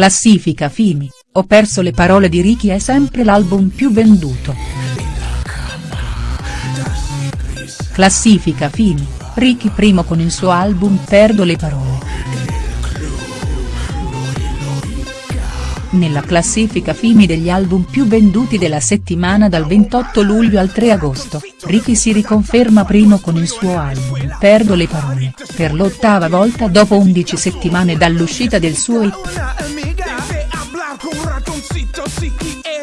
Classifica Fimi, Ho perso le parole di Ricky è sempre l'album più venduto. Classifica Fimi, Ricky primo con il suo album Perdo le parole. Nella classifica Fimi degli album più venduti della settimana dal 28 luglio al 3 agosto, Ricky si riconferma primo con il suo album Perdo le parole, per l'ottava volta dopo 11 settimane dall'uscita del suo hit.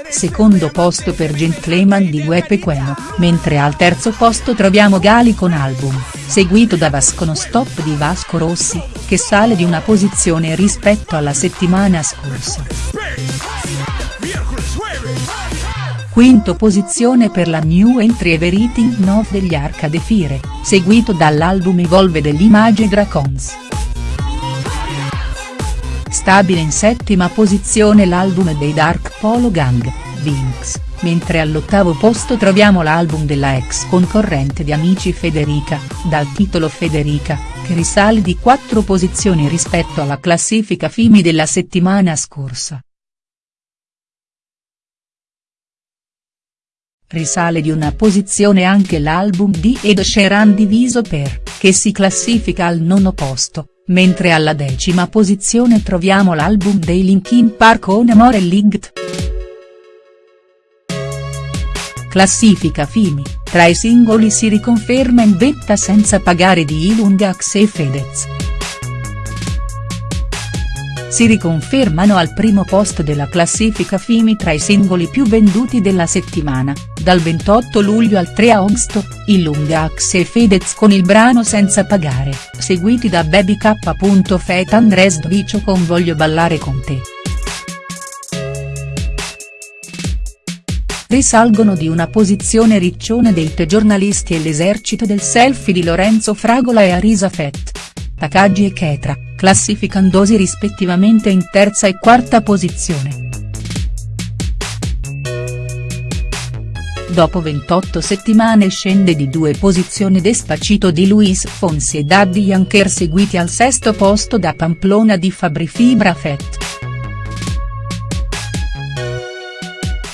Secondo posto per Gentleman di Guepe Queno, mentre al terzo posto troviamo Gali con album, seguito da Vasco No Stop di Vasco Rossi, che sale di una posizione rispetto alla settimana scorsa. Quinto posizione per la new entry Everything Nov degli Arcade Fire, seguito dall'album Evolve dell'Image Dragons. Stabile in settima posizione l'album dei Dark Polo Gang, Vinx, mentre all'ottavo posto troviamo l'album della ex concorrente di Amici Federica, dal titolo Federica, che risale di quattro posizioni rispetto alla classifica Fimi della settimana scorsa. Risale di una posizione anche l'album di Ed Sheeran diviso per, che si classifica al nono posto, mentre alla decima posizione troviamo l'album dei Linkin Park On Amore Linked. Classifica Fimi, tra i singoli si riconferma in vetta senza pagare di Ilungax e Fedez. Si riconfermano al primo posto della classifica Fimi tra i singoli più venduti della settimana, dal 28 luglio al 3 agosto, Ilungax e Fedez con il brano Senza pagare, seguiti da Baby K. Andres Dvicio con Voglio ballare con te. Risalgono di una posizione riccione dei te giornalisti e l'esercito del selfie di Lorenzo Fragola e Arisa Fett. Takagi e Ketra, classificandosi rispettivamente in terza e quarta posizione. Dopo 28 settimane scende di due posizioni Despacito di Luis Fonsi e Daddy Yankee seguiti al sesto posto da Pamplona di Fabri Fibra Fett.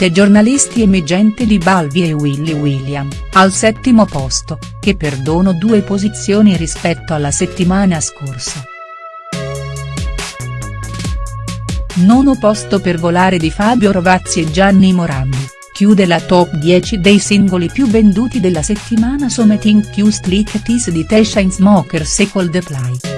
Te giornalisti emergente di Balvi e Willy William, al settimo posto, che perdono due posizioni rispetto alla settimana scorsa. Nono posto per volare di Fabio Rovazzi e Gianni Morandi, chiude la top 10 dei singoli più venduti della settimana Something Q Streak Tis di The Chainsmokers e Coldplay.